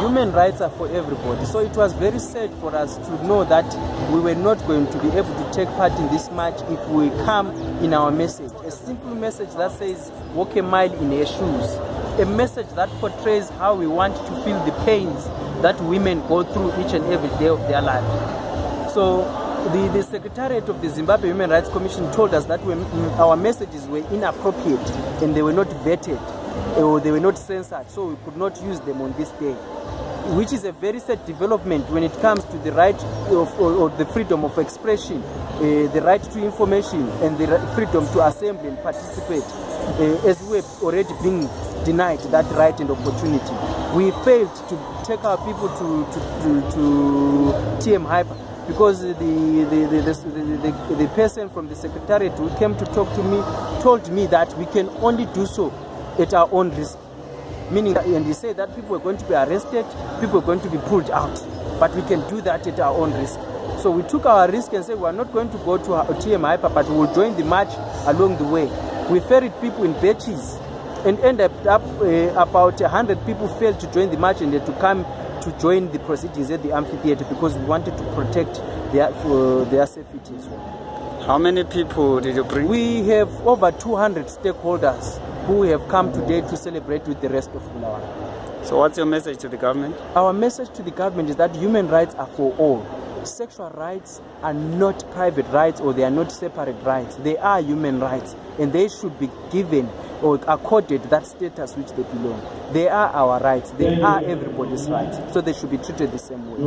Human rights are for everybody, so it was very sad for us to know that we were not going to be able to take part in this march if we come in our message. A simple message that says, walk a mile in your shoes. A message that portrays how we want to feel the pains that women go through each and every day of their life. So the, the Secretariat of the Zimbabwe Human Rights Commission told us that we, our messages were inappropriate and they were not vetted or they were not censored, so we could not use them on this day. Which is a very sad development when it comes to the right of or, or the freedom of expression, uh, the right to information, and the freedom to assemble and participate, uh, as we have already been denied that right and opportunity. We failed to take our people to, to, to, to TM Hyper because the, the, the, the, person from the secretariat who came to talk to me told me that we can only do so at our own risk. Meaning, and he said that people are going to be arrested, people are going to be pulled out, but we can do that at our own risk. So we took our risk and said we are not going to go to our TM Hyper, but we will join the march along the way. We ferried people in batches and ended up uh, about 100 people failed to join the march and had to come to join the proceedings at the amphitheater because we wanted to protect their, uh, their safety as well. How many people did you bring? We have over 200 stakeholders who have come today to celebrate with the rest of Bulawayo. So what's your message to the government? Our message to the government is that human rights are for all. Sexual rights are not private rights or they are not separate rights. They are human rights and they should be given or accorded that status which they belong. They are our rights. They are everybody's rights. So they should be treated the same way.